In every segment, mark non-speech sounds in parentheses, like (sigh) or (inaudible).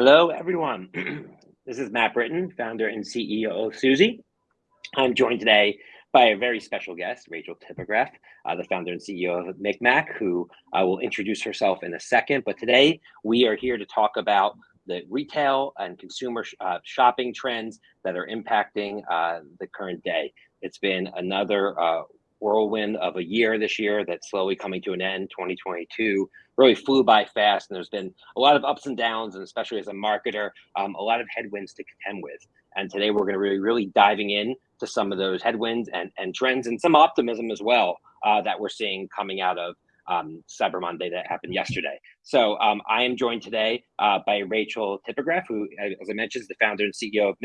Hello, everyone. (clears throat) this is Matt Britton, founder and CEO of Suzy. I'm joined today by a very special guest, Rachel Tipograph, uh, the founder and CEO of MikMak, who uh, will introduce herself in a second. But today we are here to talk about the retail and consumer sh uh, shopping trends that are impacting uh, the current day. It's been another uh, whirlwind of a year this year that's slowly coming to an end. 2022 really flew by fast, and there's been a lot of ups and downs, and especially as a marketer, um, a lot of headwinds to contend with. And today we're going to really, really diving in to some of those headwinds and, and trends and some optimism as well uh, that we're seeing coming out of um, Cyber Monday that happened yesterday. So um, I am joined today uh, by Rachel Tipograph, who, as I mentioned, is the founder and CEO of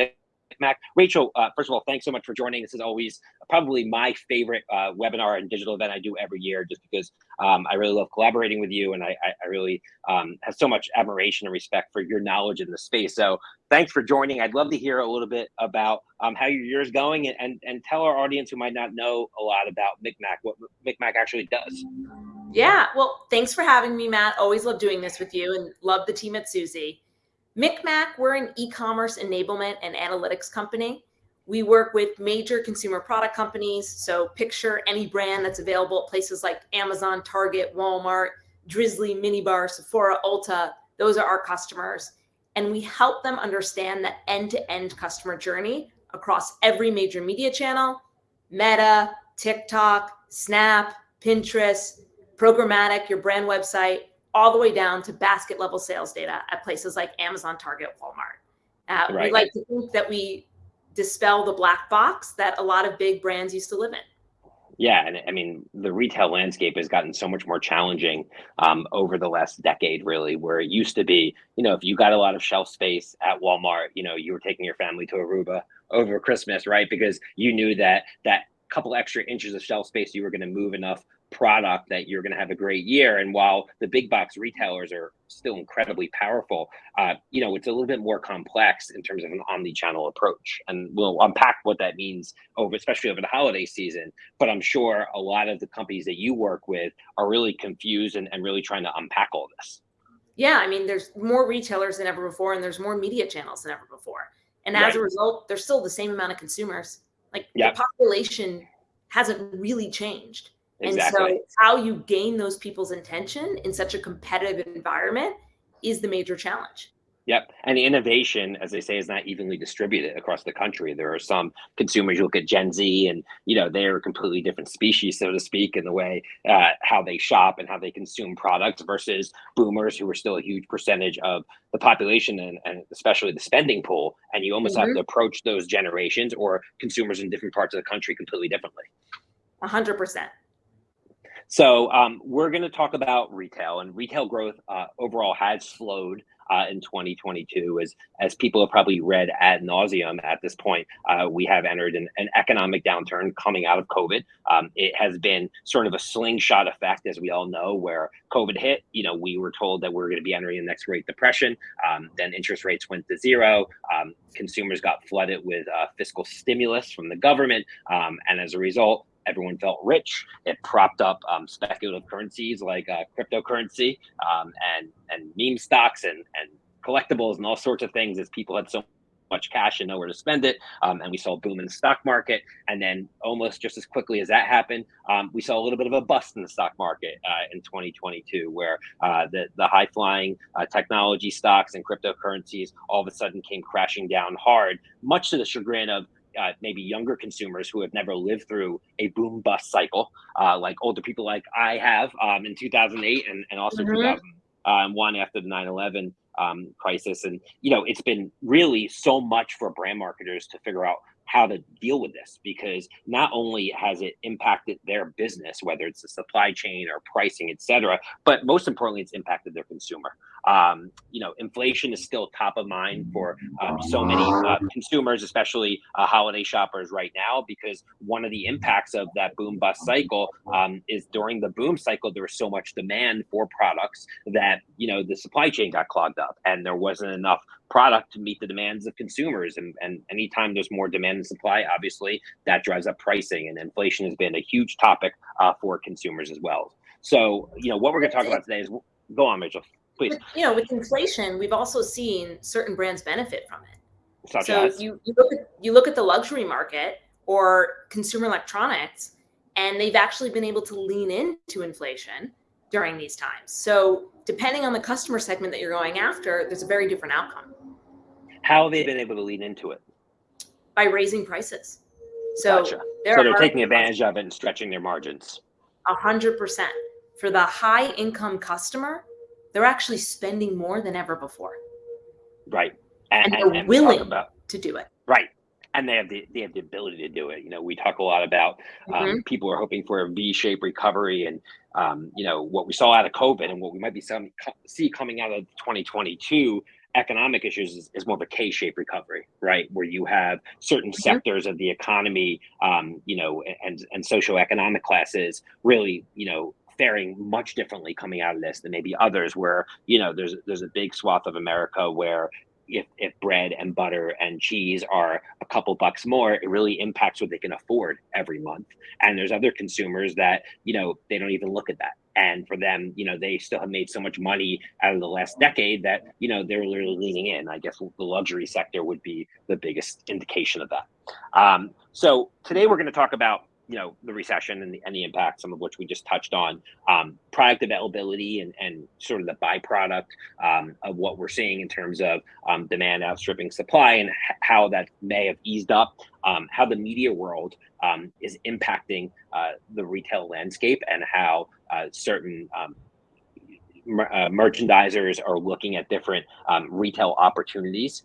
Mac. Rachel, uh, first of all, thanks so much for joining. This is always probably my favorite uh, webinar and digital event I do every year, just because um, I really love collaborating with you, and I, I really um, have so much admiration and respect for your knowledge in the space. So thanks for joining. I'd love to hear a little bit about um, how your year's going, and, and and tell our audience who might not know a lot about MikMak what MikMak actually does. Yeah, well, thanks for having me, Matt. Always love doing this with you, and love the team at Suzy. MikMak, we're an e-commerce enablement and analytics company. We work with major consumer product companies. So picture any brand that's available at places like Amazon, Target, Walmart, Drizly, Minibar, Sephora, Ulta. Those are our customers. And we help them understand the end-to-end -end customer journey across every major media channel, Meta, TikTok, Snap, Pinterest, programmatic, your brand website, all the way down to basket level sales data at places like Amazon, Target, Walmart. Uh, right. We like to think that we dispel the black box that a lot of big brands used to live in. Yeah, and I mean the retail landscape has gotten so much more challenging um, over the last decade, really. Where it used to be, you know, if you got a lot of shelf space at Walmart, you know, you were taking your family to Aruba over Christmas, right? Because you knew that that couple extra inches of shelf space, you were going to move enough product that you're going to have a great year. And while the big box retailers are still incredibly powerful, uh, you know, it's a little bit more complex in terms of an omni-channel approach. And we'll unpack what that means over, especially over the holiday season. But I'm sure a lot of the companies that you work with are really confused and, and really trying to unpack all this. Yeah, I mean, there's more retailers than ever before, and there's more media channels than ever before. And as right. a result, there's still the same amount of consumers. Like the population hasn't really changed. Exactly. And so how you gain those people's attention in such a competitive environment is the major challenge. Yep. And the innovation, as they say, is not evenly distributed across the country. There are some consumers, you look at Gen Z, and you know they're a completely different species, so to speak, in the way uh, how they shop and how they consume products versus boomers, who are still a huge percentage of the population and, and especially the spending pool. And you almost mm -hmm. have mm-hmm. to approach those generations or consumers in different parts of the country completely differently. A hundred percent. So um, we're going to talk about retail, and retail growth uh, overall has slowed uh, in 2022. As as people have probably read ad nauseum at this point, uh, we have entered an, an, economic downturn coming out of COVID. Um, it has been sort of a slingshot effect, as we all know, where COVID hit. You know, we were told that we are going to be entering the next Great Depression. Um, then interest rates went to zero. Um, consumers got flooded with uh, fiscal stimulus from the government, um, and as a result, everyone felt rich. It propped up um, speculative currencies like uh, cryptocurrency um, and and meme stocks and and collectibles and all sorts of things as people had so much cash and nowhere to spend it. Um, and we saw a boom in the stock market. And then almost just as quickly as that happened, um, we saw a little bit of a bust in the stock market uh, in 2022, where uh, the, the high flying uh, technology stocks and cryptocurrencies all of a sudden came crashing down hard, much to the chagrin of uh, maybe younger consumers who have never lived through a boom bust cycle, uh, like older people like I have um, in 2008 and, and also mm-hmm. 2001 after the 9 11 um, crisis. And, you know, it's been really so much for brand marketers to figure out how to deal with this because not only has it impacted their business, whether it's the supply chain or pricing, et cetera, but most importantly, it's impacted their consumer. Um, you know, inflation is still top of mind for um, so many uh, consumers, especially uh, holiday shoppers right now, because one of the impacts of that boom bust cycle um, is during the boom cycle, there was so much demand for products that, you know, the supply chain got clogged up and there wasn't enough product to meet the demands of consumers. And, and anytime there's more demand and supply, obviously that drives up pricing and inflation has been a huge topic uh, for consumers as well. So, you know, what we're going to talk about today is go on, Mitchell. please. You know, with inflation, we've also seen certain brands benefit from it. Such so as? you, you look at you look at the luxury market or consumer electronics, and they've actually been able to lean into inflation during these times. So depending on the customer segment that you're going after, there's a very different outcome. How have they been able to lean into it? By raising prices. So gotcha. so they're taking advantage of it and stretching their margins. A hundred percent. For the high income customer, they're actually spending more than ever before. Right. And, and they're and, willing about, to do it. Right. And they have the they have the ability to do it. You know, we talk a lot about um, mm-hmm. people are hoping for a V-shaped recovery, and um, you know what we saw out of COVID, and what we might be some, see coming out of 2022 economic issues is, is more of a K-shaped recovery, right? Where you have certain mm-hmm. sectors of the economy, um, you know, and and socioeconomic classes really, you know, faring much differently coming out of this than maybe others where you know there's there's a big swath of america where if, if bread and butter and cheese are a couple bucks more, it really impacts what they can afford every month. And there's other consumers that, you know, they don't even look at that. And for them, you know, they still have made so much money out of the last decade that, you know, they're literally leaning in. I guess the luxury sector would be the biggest indication of that. Um, so today we're going to talk about you know the recession and the, and the impact, some of which we just touched on, um, product availability and, and sort of the byproduct um, of what we're seeing in terms of um, demand outstripping supply and how that may have eased up, um, how the media world um, is impacting uh, the retail landscape, and how uh, certain um, uh, merchandisers are looking at different retail opportunities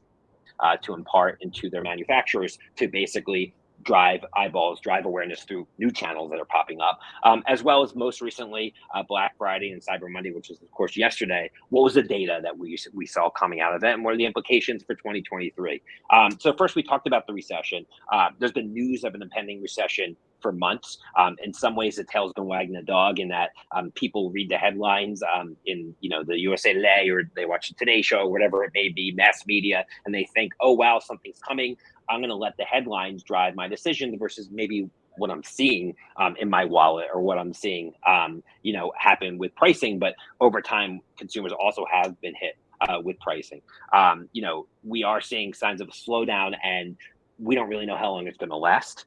uh, to impart into their manufacturers to basically drive eyeballs, drive awareness through new channels that are popping up, um, as well as most recently uh, Black Friday and Cyber Monday, which was of course yesterday. What was the data that we we saw coming out of it, and what are the implications for 2023? Um, so first, we talked about the recession. Uh, there's been news of an impending recession for months. Um, in some ways, the tail's been wagging the dog in that um, people read the headlines um, in you know the USA Today or they watch the Today Show, or whatever it may be, mass media, and they think, oh wow, something's coming. I'm going to let the headlines drive my decision versus maybe what I'm seeing um, in my wallet or what I'm seeing, um, you know, happen with pricing. But over time, consumers also have been hit uh, with pricing. Um, you know, we are seeing signs of a slowdown, and we don't really know how long it's going to last.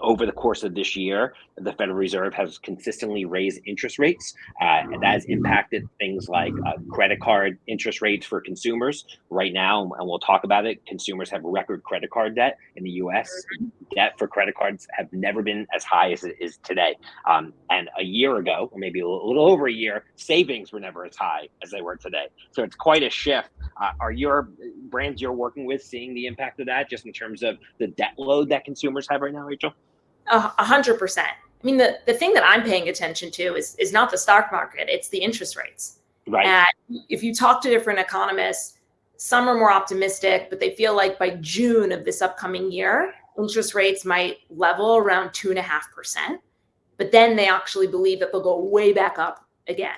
Over the course of this year, the Federal Reserve has consistently raised interest rates. Uh, and that has impacted things like uh, credit card interest rates for consumers. Right now, and we'll talk about it, consumers have record credit card debt in the US. Debt for credit cards have never been as high as it is today. Um, and a year ago, or maybe a little, a little, over a year, savings were never as high as they were today. So it's quite a shift. Uh, are your brands you're working with seeing the impact of that just in terms of the debt load that consumers have right now, Rachel? A hundred percent. I mean, the, the thing that I'm paying attention to is, is not the stock market, it's the interest rates. Right. And if you talk to different economists, some are more optimistic, but they feel like by June of this upcoming year, interest rates might level around two and a half percent. But then they actually believe that they'll go way back up again.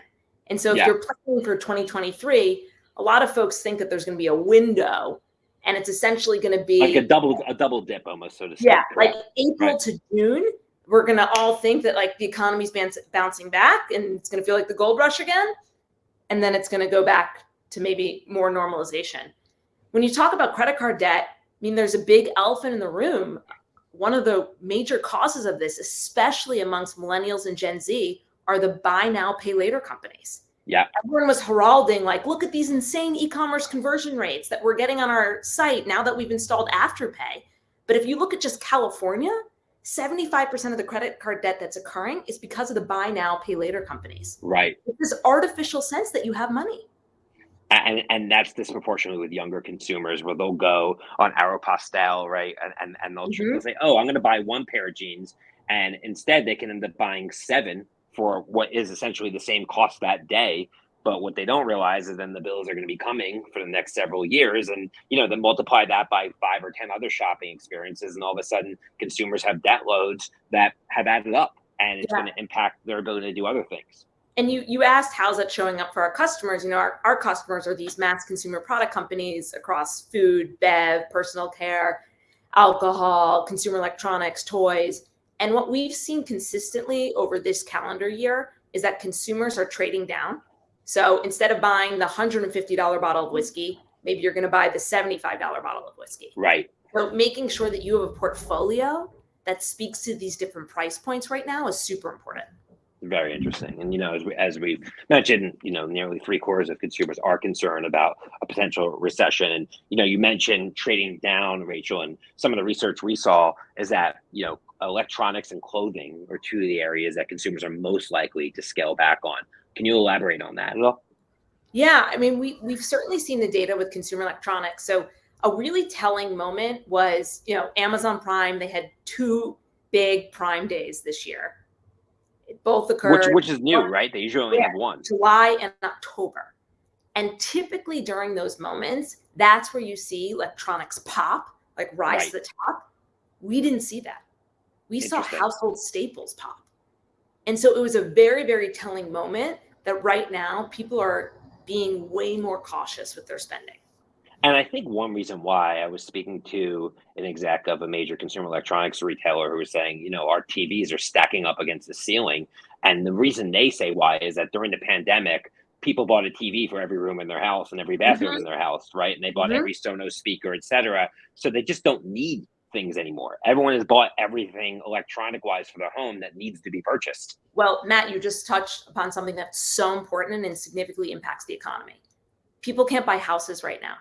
And so if yeah. you're planning for 2023, a lot of folks think that there's going to be a window and it's essentially going to be like a double a double dip almost so to speak yeah like april right. to june we're going to all think that like the economy's bouncing back and it's going to feel like the gold rush again and then it's going to go back to maybe more normalization. When you talk about credit card debt i mean there's a big elephant in the room. One of the major causes of this especially amongst millennials and gen z are the buy now pay later companies yeah. Everyone was heralding, like, look at these insane e commerce conversion rates that we're getting on our site now that we've installed Afterpay. But if you look at just California, 75% of the credit card debt that's occurring is because of the buy now, pay later companies. Right. It's this artificial sense that you have money. And, and that's disproportionately with younger consumers where they'll go on Aeropostale, right? And, and, and they'll, mm-hmm. they'll say, oh, I'm going to buy one pair of jeans. And instead, they can end up buying seven for what is essentially the same cost that day. But what they don't realize is then the bills are going to be coming for the next several years. And, you know, then multiply that by five or 10 other shopping experiences. And all of a sudden, consumers have debt loads that have added up and it's yeah. going to impact their ability to do other things. And you, you asked how's that showing up for our customers? You know, our, our customers are these mass consumer product companies across food, bev, personal care, alcohol, consumer electronics, toys and what we've seen consistently over this calendar year is that consumers are trading down. So instead of buying the $150 bottle of whiskey, maybe you're going to buy the $75 bottle of whiskey. Right. So making sure that you have a portfolio that speaks to these different price points right now is super important. Very interesting. And, you know, as we, as we mentioned, you know, nearly three quarters of consumers are concerned about a potential recession. And, you know, you mentioned trading down, Rachel, and some of the research we saw is that, you know, electronics and clothing are two of the areas that consumers are most likely to scale back on. Can you elaborate on that at all? Yeah, I mean, we, we've certainly seen the data with consumer electronics. So a really telling moment was, you know, Amazon Prime, they had two big Prime days this year both occurred. Which, which is new, right? They usually only yeah, have one. July and October. And typically during those moments, that's where you see electronics pop, like rise right. to the top. We didn't see that. We saw household staples pop. And so it was a very, very telling moment that right now people are being way more cautious with their spending. And I think one reason why I was speaking to an exec of a major consumer electronics retailer who was saying, you know, our TVs are stacking up against the ceiling. And the reason they say why is that during the pandemic, people bought a TV for every room in their house and every bathroom mm-hmm. in their house, right? And they bought mm-hmm. every Sonos speaker, et cetera. So they just don't need things anymore. Everyone has bought everything electronic wise for their home that needs to be purchased. Well, Matt, you just touched upon something that's so important and significantly impacts the economy. People can't buy houses right now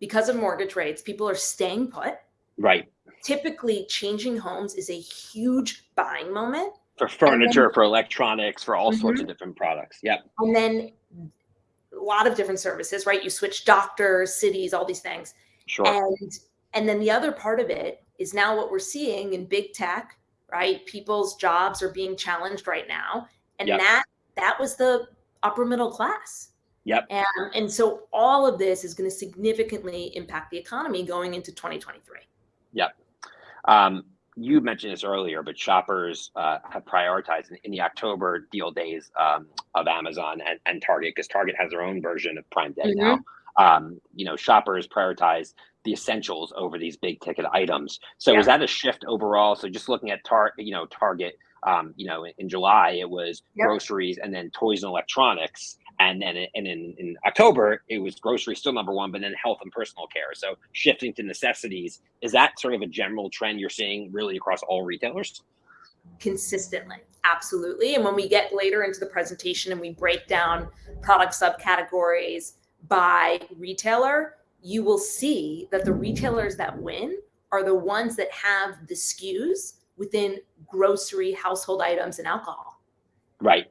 because of mortgage rates, people are staying put. Right. Typically, changing homes is a huge buying moment for furniture, then, for electronics, for all mm-hmm. sorts of different products. Yep. And then a lot of different services, right? You switch doctors, cities, all these things. Sure. And and then the other part of it is now what we're seeing in big tech, right? People's jobs are being challenged right now. And yep. that that was the upper middle class. Yep. And, and so all of this is going to significantly impact the economy going into 2023. Yep. Um, you mentioned this earlier, but shoppers uh, have prioritized in, in, the October deal days um, of Amazon and, and Target because Target has their own version of Prime Day mm-hmm. now. Um, you know, shoppers prioritize the essentials over these big ticket items. So yeah. is that a shift overall? So just looking at Target, you know, Target, um, you know, in, in July it was yep. groceries and then toys and electronics and then and in, in October it was groceries still number one, but then health and personal care. So shifting to necessities is that sort of a general trend you're seeing really across all retailers? Consistently, absolutely. And when we get later into the presentation and we break down product subcategories by retailer, you will see that the retailers that win are the ones that have the SKUs within grocery, household items, and alcohol. Right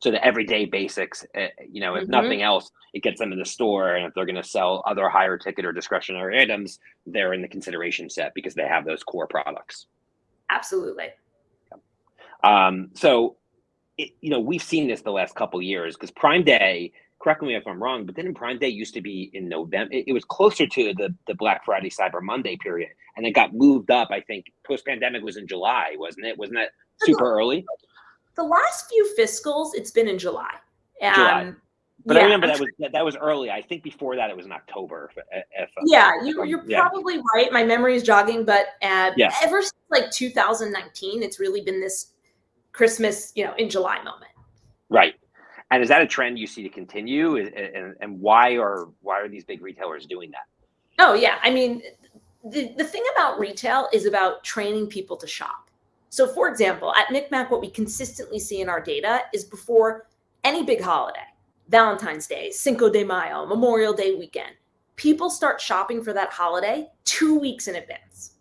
so the everyday basics uh, you know if mm-hmm. nothing else it gets them in the store and if they're going to sell other higher ticket or discretionary items they're in the consideration set because they have those core products absolutely um, so it, you know we've seen this the last couple years because prime day correct me if i'm wrong but then prime day used to be in november it, it was closer to the, the black friday cyber monday period and it got moved up i think post pandemic was in july wasn't it wasn't that super early the last few fiscals, it's been in July. Um, July. But yeah. I remember that was that was early. I think before that it was in October. If, if yeah, you, are yeah. probably right. My memory is jogging, but uh, yeah. ever since like 2019, it's really been this Christmas, you know, in July moment. Right. And is that a trend you see to continue? And, and why are why are these big retailers doing that? Oh yeah, I mean, the the thing about retail is about training people to shop. So for example, at MikMak, what we consistently see in our data is before any big holiday, Valentine's Day, Cinco de Mayo, Memorial Day weekend, people start shopping for that holiday two weeks in advance.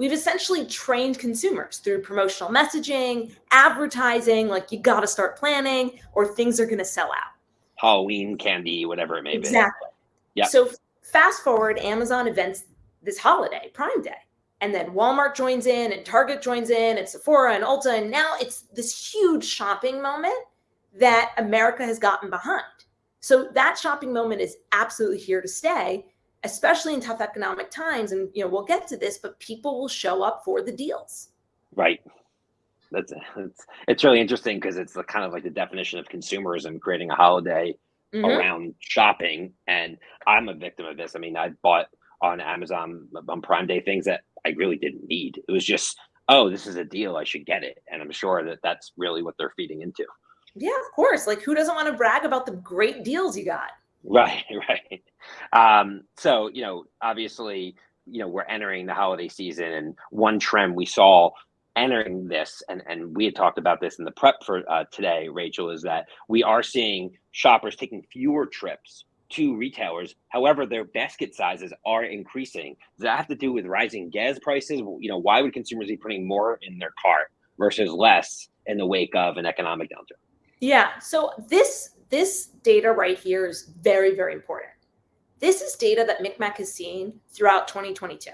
We've essentially trained consumers through promotional messaging, advertising, like you got to start planning or things are going to sell out. Halloween candy, whatever it may exactly. be. Exactly. Yeah. So fast forward, Amazon events this holiday, Prime Day and then Walmart joins in and Target joins in and Sephora and Ulta. And now it's this huge shopping moment that America has gotten behind. So that shopping moment is absolutely here to stay, especially in tough economic times. And you know, we'll get to this, but people will show up for the deals. Right. That's it's, it's really interesting because it's the kind of like the definition of consumerism, creating a holiday mm-hmm. around shopping. And I'm a victim of this. I mean, I bought on Amazon on Prime Day things that I really didn't need. It was just, oh, this is a deal. I should get it. And I'm sure that that's really what they're feeding into. Yeah, of course. Like who doesn't want to brag about the great deals you got? (laughs) Right, right. Um, so, you know, obviously, you know, we're entering the holiday season and one trend we saw entering this, and, and we had talked about this in the prep for uh, today, Rachel, is that we are seeing shoppers taking fewer trips to retailers. However, their basket sizes are increasing. Does that have to do with rising gas prices? You know, why would consumers be putting more in their cart versus less in the wake of an economic downturn? Yeah. So this this data right here is very, very important. This is data that MikMak has seen throughout 2022.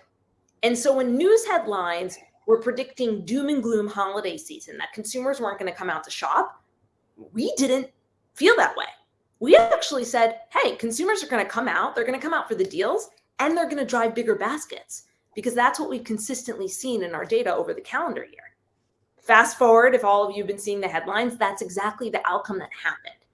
And so when news headlines were predicting doom and gloom holiday season, that consumers weren't going to come out to shop, we didn't feel that way. We actually said, hey, consumers are going to come out, they're going to come out for the deals, and they're going to drive bigger baskets because that's what we've consistently seen in our data over the calendar year. Fast forward, if all of you have been seeing the headlines, that's exactly the outcome that happened.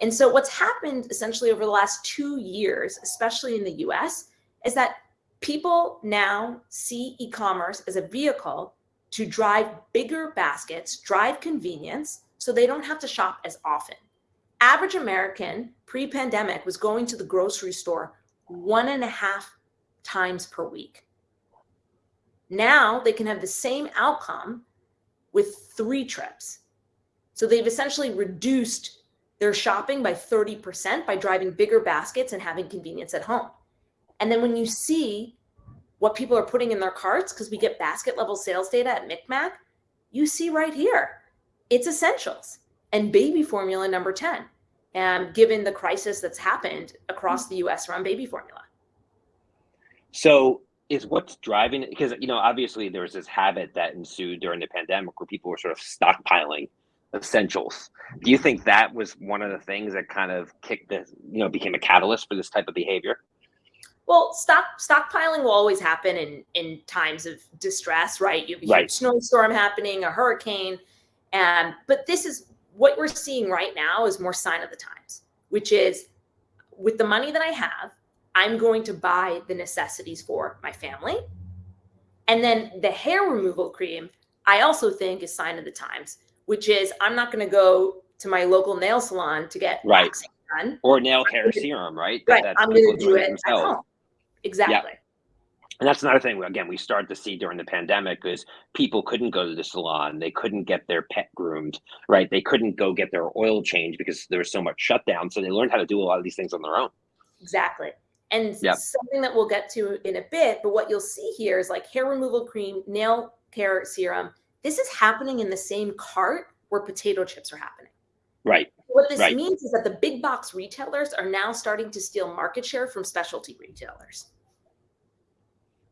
And so what's happened essentially over the last two years, especially in the US, is that people now see e-commerce as a vehicle to drive bigger baskets, drive convenience, so they don't have to shop as often. Average American pre-pandemic was going to the grocery store one and a half times per week. Now they can have the same outcome with three trips. So they've essentially reduced their shopping by 30% by driving bigger baskets and having convenience at home. And then when you see what people are putting in their carts, because we get basket level sales data at MikMak, you see right here, it's essentials and baby formula number 10, and given the crisis that's happened across the US around baby formula. So is what's driving it because you know obviously there was this habit that ensued during the pandemic where people were sort of stockpiling essentials. Do you think that was one of the things that kind of kicked this, you know, became a catalyst for this type of behavior? Well, stock stockpiling will always happen in in times of distress, right? You have a right. snowstorm happening, a hurricane, and but this is what we're seeing right now is more sign of the times, which is with the money that I have, I'm going to buy the necessities for my family. And then the hair removal cream, I also think is sign of the times which is I'm not going to go to my local nail salon to get right done or nail care serum, right? Right. That, I'm going to do it at home. Exactly. Yep. And that's another thing. Again, we started to see during the pandemic is people couldn't go to the salon, they couldn't get their pet groomed, right? They couldn't go get their oil changed because there was so much shutdown. So they learned how to do a lot of these things on their own. Exactly. And yep. something that we'll get to in a bit, but what you'll see here is like hair removal cream, nail care serum, this is happening in the same cart where potato chips are happening. Right. What this right. means is that the big box retailers are now starting to steal market share from specialty retailers.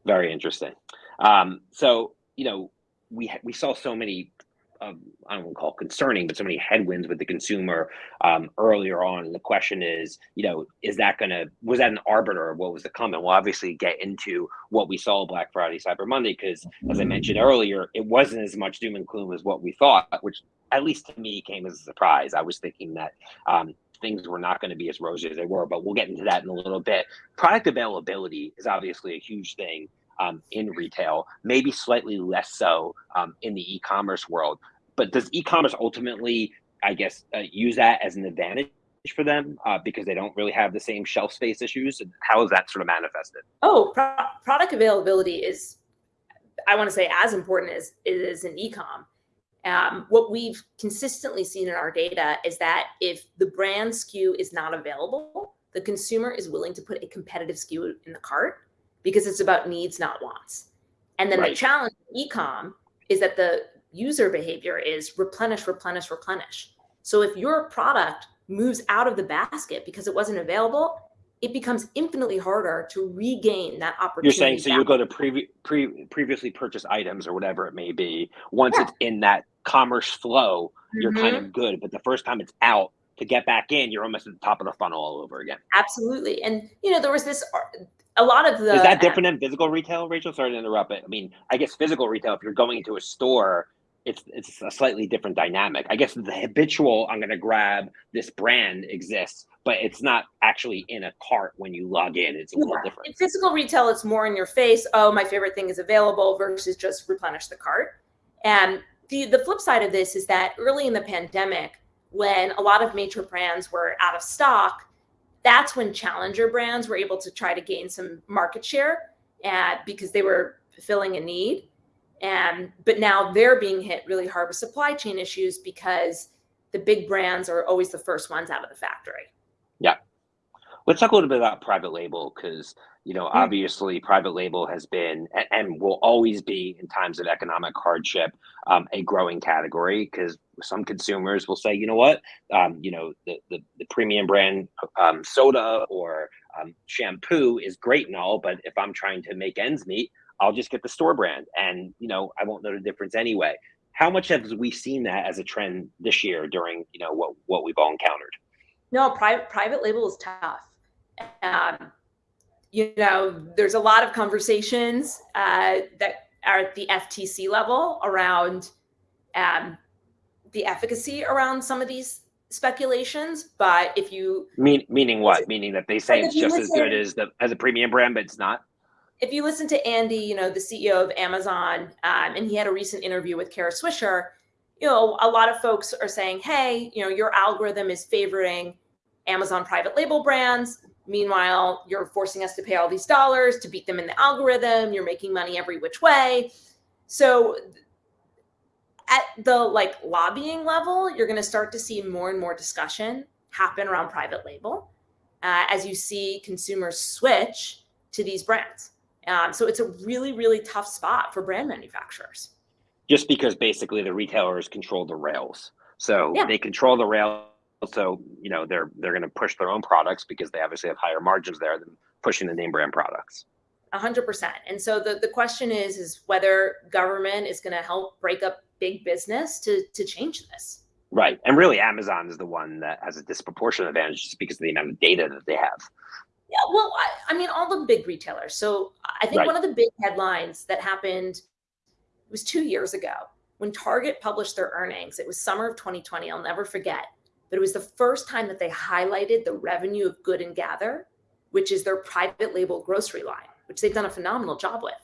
Very interesting. Um, so, you know, we we saw so many um, I don't want to call it concerning, but so many headwinds with the consumer um, earlier on. And the question is, you know, is that going to, was that an arbiter of what was to come? And we'll obviously get into what we saw Black Friday, Cyber Monday, because as I mentioned earlier, it wasn't as much doom and gloom as what we thought, which at least to me came as a surprise. I was thinking that um, things were not going to be as rosy as they were, but we'll get into that in a little bit. Product availability is obviously a huge thing um, in retail, maybe slightly less so um, in the e-commerce world. But does e-commerce ultimately, I guess, uh, use that as an advantage for them uh, because they don't really have the same shelf space issues? And how is that sort of manifested? Oh, pro product availability is, I want to say, as important as it is in e-com. Um, what we've consistently seen in our data is that if the brand SKU is not available, the consumer is willing to put a competitive SKU in the cart because it's about needs, not wants. And then right. the challenge in ecom is that the user behavior is replenish, replenish, replenish. So if your product moves out of the basket because it wasn't available, it becomes infinitely harder to regain that opportunity. You're saying so you go to pre, pre previously purchased items or whatever it may be. Once yeah. it's in that commerce flow, you're mm-hmm. kind of good. But the first time it's out to get back in, you're almost at the top of the funnel all over again. Absolutely. And you know, there was this a lot of the is that different than physical retail, Rachel? Sorry to interrupt, but I mean, I guess physical retail, if you're going into a store, it's it's a slightly different dynamic. I guess the habitual I'm going to grab this brand exists, but it's not actually in a cart when you log in. It's a yeah. little different. In physical retail, it's more in your face. Oh, my favorite thing is available versus just replenish the cart. And the the flip side of this is that early in the pandemic, when a lot of major brands were out of stock, that's when challenger brands were able to try to gain some market share and because they were filling a need. And but now they're being hit really hard with supply chain issues because the big brands are always the first ones out of the factory. Yeah. Let's talk a little bit about private label because you know obviously private label has been and will always be in times of economic hardship um, a growing category because some consumers will say you know what? Um, you know the, the, the premium brand um, soda or um, shampoo is great and all but if i'm trying to make ends meet i'll just get the store brand. And you know i won't know the difference anyway. How much have we seen that as a trend this year during you know what what we've all encountered? No private private label is tough. Um, you know, there's a lot of conversations uh, that are at the FTC level around um, the efficacy around some of these speculations. But if you mean meaning what? Meaning that they say it's just listen, as good as the as a premium brand, but it's not. If you listen to Andy, you know the CEO of Amazon, um, and he had a recent interview with Kara Swisher. You know, a lot of folks are saying, "Hey, you know, your algorithm is favoring Amazon private label brands." Meanwhile, you're forcing us to pay all these dollars to beat them in the algorithm. You're making money every which way. So at the like lobbying level, you're going to start to see more and more discussion happen around private label uh, as you see consumers switch to these brands. Um, so it's a really, really tough spot for brand manufacturers. Just because basically the retailers control the rails. So yeah. they control the rails so you know they're they're going to push their own products because they obviously have higher margins there than pushing the name brand products. A hundred percent. And so the, the question is is whether government is going to help break up big business to to change this. Right. And really Amazon is the one that has a disproportionate advantage just because of the amount of data that they have. Yeah, well, I, I mean, all the big retailers. So I think right. one of the big headlines that happened was two years ago when Target published their earnings. It was summer of 2020. I'll never forget but it was the first time that they highlighted the revenue of Good and Gather, which is their private label grocery line, which they've done a phenomenal job with.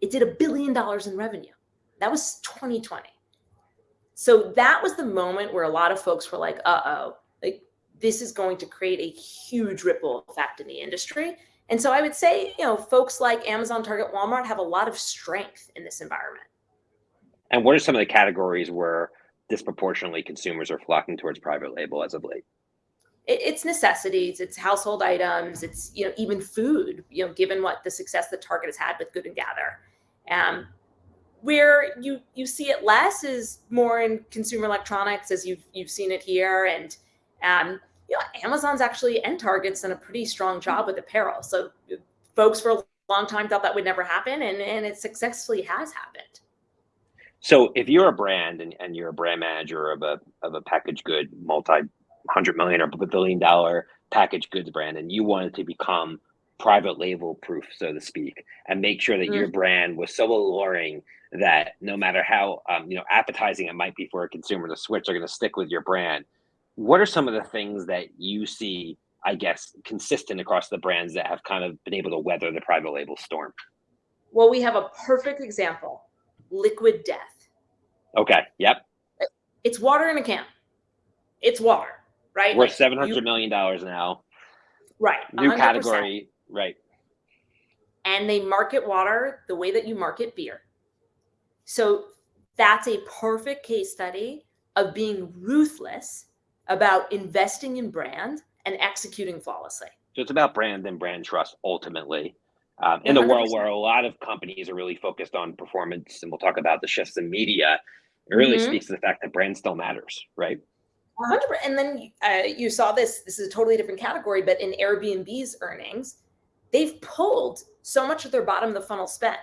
It did a billion dollars in revenue. That was 2020. So that was the moment where a lot of folks were like, uh oh, like this is going to create a huge ripple effect in the industry. And so I would say, you know, folks like Amazon, Target, Walmart have a lot of strength in this environment. And what are some of the categories where disproportionately consumers are flocking towards private label as of late? It's necessities, it's household items, it's you know even food. You know, given what the success that Target has had with Good and Gather, um, where you you see it less is more in consumer electronics, as you've you've seen it here, and um, you know Amazon's actually and Target's done a pretty strong job with apparel. So folks for a long time thought that would never happen, and and it successfully has happened. So if you're a brand and, and you're a brand manager of a of a packaged good multi hundred million or billion dollar package goods brand and you wanted to become private label proof, so to speak, and make sure that mm. your brand was so alluring that no matter how um, you know appetizing it might be for a consumer to switch, they're going to stick with your brand. What are some of the things that you see, I guess, consistent across the brands that have kind of been able to weather the private label storm? Well, we have a perfect example liquid death. Okay. Yep. It's water in a can. It's water, right? We're like seven hundred million dollars now. Right. New 100%. category. Right. And they market water the way that you market beer. So that's a perfect case study of being ruthless about investing in brand and executing flawlessly. So it's about brand and brand trust ultimately. Um, in the world where a lot of companies are really focused on performance, and we'll talk about the shifts in media, it really mm-hmm. speaks to the fact that brand still matters, right? 100%. and then uh, you saw this this is a totally different category but in airbnb's earnings they've pulled so much of their bottom of the funnel spend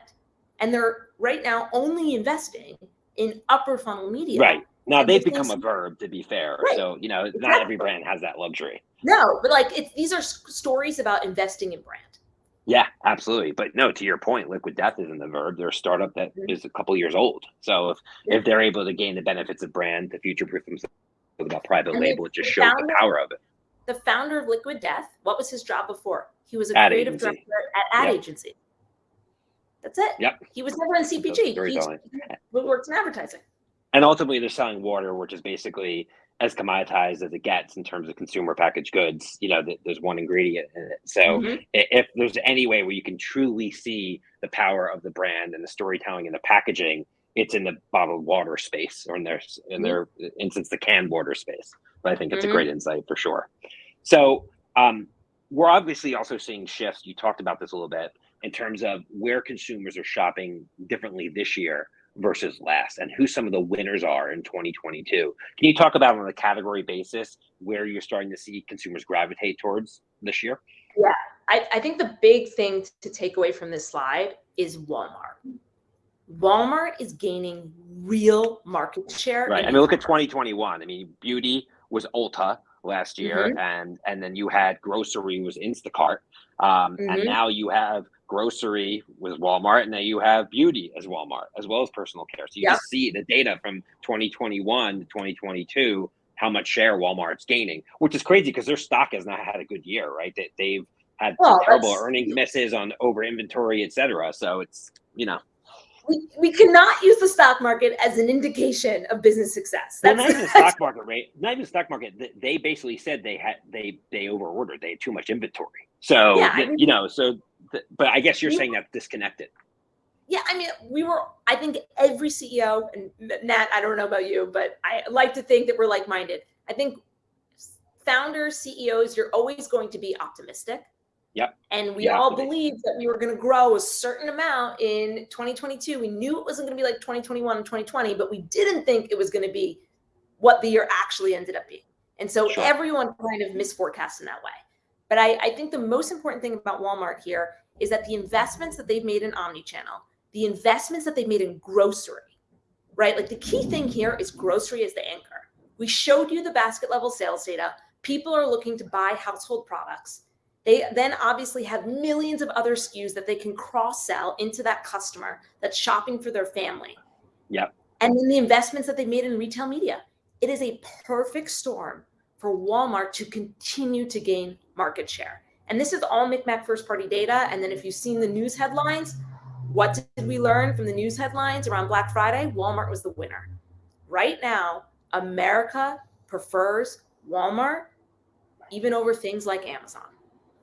and they're right now only investing in upper funnel media right now they've become a verb to be fair right. so you know exactly. not every brand has that luxury no but like it's these are stories about investing in brand yeah, absolutely. But no, to your point, liquid death isn't the verb. They're a startup that mm-hmm. a couple years old. So if, if they're able to gain the benefits of brand, to future proof themselves about private and label, it just shows founder, the power of it. The founder of Liquid Death, what was his job before? He was a ad creative agency. director at ad yep. agency. That's it. Yep. He was never in CPG. He works in advertising. And ultimately, they're selling water, which is basically as commoditized as it gets in terms of consumer packaged goods. You know, there's one ingredient in it. So mm-hmm. if there's any way where you can truly see the power of the brand and the storytelling and the packaging, it's in the bottled water space or in their in their mm-hmm. instance the canned water space. But I think it's mm-hmm. a great insight for sure. So um, we're obviously also seeing shifts. You talked about this a little bit in terms of where consumers are shopping differently this year versus last and who some of the winners are in 2022. Can you talk about on a category basis where you're starting to see consumers gravitate towards this year? Yeah, I, I think the big thing to take away from this slide is Walmart. Walmart is gaining real market share. Right. I mean, look at 2021. I mean, beauty was Ulta last year, mm-hmm. and and then you had grocery was Instacart, um, mm-hmm. and now you have grocery with Walmart, and then you have beauty as Walmart, as well as personal care. So you yep. just see the data from 2021 to 2022, how much share Walmart's gaining, which is crazy because their stock has not had a good year, right? They, they've had well, terrible earnings misses on over inventory, et cetera. So it's, you know. We, we cannot use the stock market as an indication of business success. That's well, (laughs) not even the stock market, right? Not even the stock market. They basically said they had they they over ordered. They had too much inventory. So yeah, I mean, you know, so but I guess you're saying that's disconnected. Yeah, I mean, we were. I think every CEO and Matt. I don't know about you, but I like to think that we're like-minded. I think founders, CEOs, you're always going to be optimistic. Yep. And we yeah, all believed that we were going to grow a certain amount in 2022. We knew it wasn't going to be like 2021 and 2020, but we didn't think it was going to be what the year actually ended up being. And so sure. everyone kind of misforecast in that way. But I, I think the most important thing about Walmart here is that the investments that they've made in omni-channel, the investments that they've made in grocery, right? Like the key thing here is grocery as the anchor. We showed you the basket level sales data. People are looking to buy household products. They then obviously have millions of other SKUs that they can cross sell into that customer that's shopping for their family. Yep. And then the investments that they've made in retail media. It is a perfect storm for Walmart to continue to gain market share. And this is all MikMak first party data. And then if you've seen the news headlines, what did we learn from the news headlines around Black Friday? Walmart was the winner. Right now, America prefers Walmart even over things like Amazon.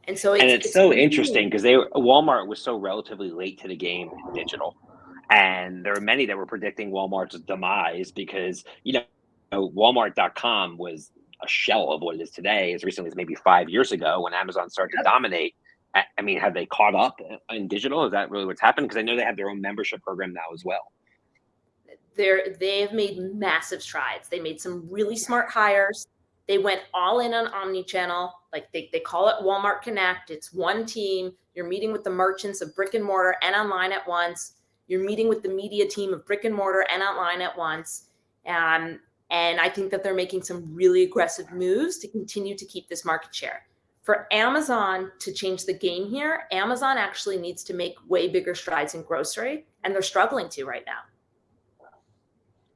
And so it's, and it's, it's so interesting because they Walmart was so relatively late to the game in digital. And there are many that were predicting Walmart's demise because, you know, Walmart.com was a shell of what it is today as recently as maybe five years ago when Amazon started to dominate. I mean, have they caught up in digital? Is that really what's happened? Because I know they have their own membership program now as well. They're they've made massive strides. They made some really smart hires. They went all in on omni-channel. Like they, they call it Walmart Connect. It's one team. You're meeting with the merchants of brick and mortar and online at once. You're meeting with the media team of brick and mortar and online at once. Um, and I think that they're making some really aggressive moves to continue to keep this market share. For Amazon to change the game here, Amazon actually needs to make way bigger strides in grocery, and they're struggling to right now.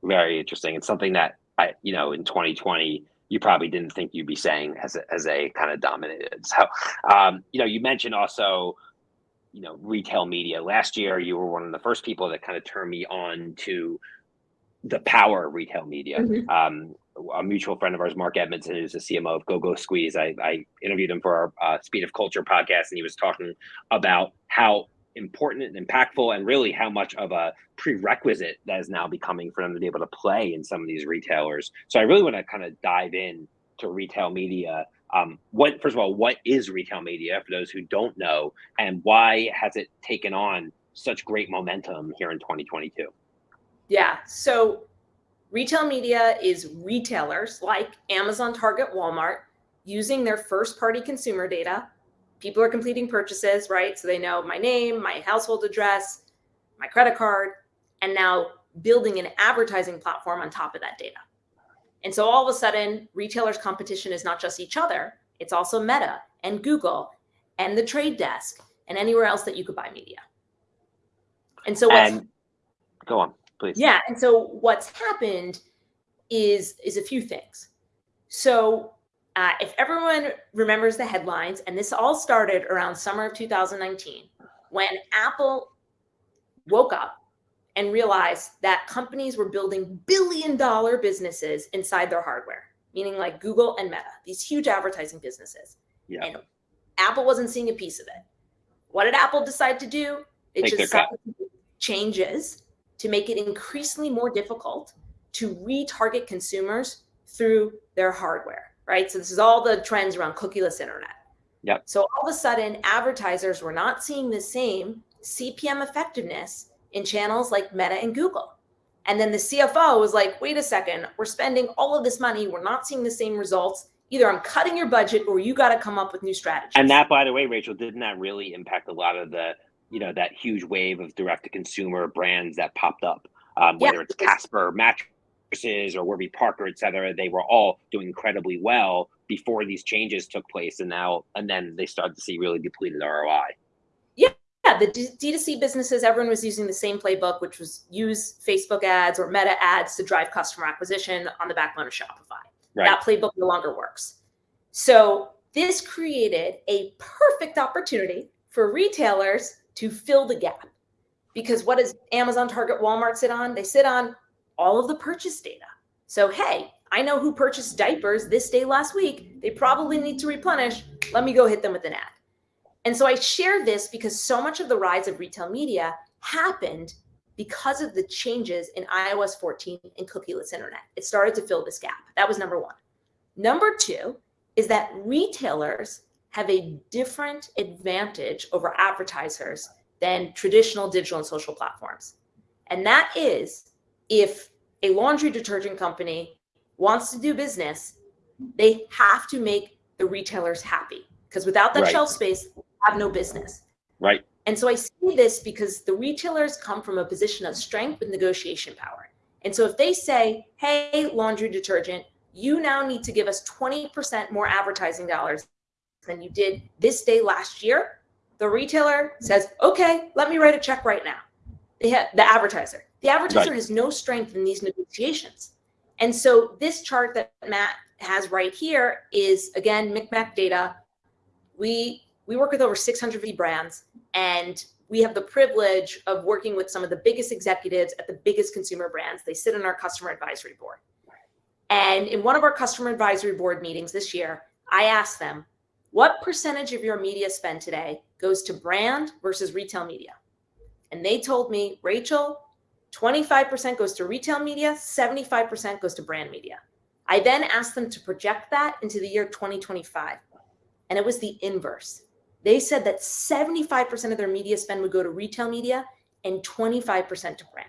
Very interesting. It's something that I, you know, in 2020, you probably didn't think you'd be saying as a, as a kind of dominated. So, um, you know, you mentioned also, you know, retail media. Last year, you were one of the first people that kind of turned me on to the power of retail media. Mm-hmm. Um, a mutual friend of ours, Mark Edmondson, who's the CMO of Go Go Squeeze, I, I interviewed him for our uh, Speed of Culture podcast, and he was talking about how important and impactful, and really how much of a prerequisite that is now becoming for them to be able to play in some of these retailers. So I really want to kind of dive in to retail media. Um, what first of all, what is retail media for those who don't know, and why has it taken on such great momentum here in 2022? Yeah. So retail media is retailers like Amazon, Target, Walmart using their first party consumer data. People are completing purchases, right? So they know my name, my household address, my credit card, and now building an advertising platform on top of that data. And so all of a sudden, retailers' competition is not just each other, it's also Meta and Google and the trade desk and anywhere else that you could buy media. And so what's, and go on please. Yeah. And so what's happened is is a few things. So uh, if everyone remembers the headlines, and this all started around summer of 2019, when Apple woke up and realized that companies were building billion dollar businesses inside their hardware, meaning like Google and Meta, these huge advertising businesses. Yeah. And Apple wasn't seeing a piece of it. What did Apple decide to do? It Take just changes to make it increasingly more difficult to retarget consumers through their hardware, right? So this is all the trends around cookieless internet. Yep. So all of a sudden, advertisers were not seeing the same CPM effectiveness in channels like Meta and Google. And then the CFO was like, wait a second, we're spending all of this money. We're not seeing the same results. Either I'm cutting your budget or you got to come up with new strategies. And that, by the way, Rachel, didn't that really impact a lot of the, you know, that huge wave of direct to consumer brands that popped up, um, Yeah, whether it's Casper mattresses or Warby Parker, et cetera, they were all doing incredibly well before these changes took place. And now, and then they started to see really depleted ROI. yeah, the D- D2C businesses, everyone was using the same playbook, which was use Facebook ads or meta ads to drive customer acquisition on the backbone of Shopify. Right. That playbook no longer works. So this created a perfect opportunity for retailers to fill the gap. Because what does Amazon, Target, Walmart sit on? They sit on all of the purchase data. So, hey, I know who purchased diapers this day last week. They probably need to replenish. Let me go hit them with an ad. And so I share this because so much of the rise of retail media happened because of the changes in iOS 14 and cookieless internet. It started to fill this gap. That was number one. Number two is that retailers have a different advantage over advertisers than traditional digital and social platforms. And that is if a laundry detergent company wants to do business, they have to make the retailers happy because without that Right. shelf space, they have no business. Right. And so I see this because the retailers come from a position of strength with negotiation power. And so if they say, hey, laundry detergent, you now need to give us 20% more advertising dollars than you did this day last year, the retailer says, okay, let me write a check right now. They have the advertiser. The advertiser Right. has no strength in these negotiations. And so this chart that Matt has right here is again MikMak data. We we work with over 650 brands and we have the privilege of working with some of the biggest executives at the biggest consumer brands. They sit on our customer advisory board. And in one of our customer advisory board meetings this year, I asked them, what percentage of your media spend today goes to brand versus retail media? And they told me, Rachel, 25% goes to retail media, 75% goes to brand media. I then asked them to project that into the year 2025. And it was the inverse. They said that 75% of their media spend would go to retail media and 25% to brand.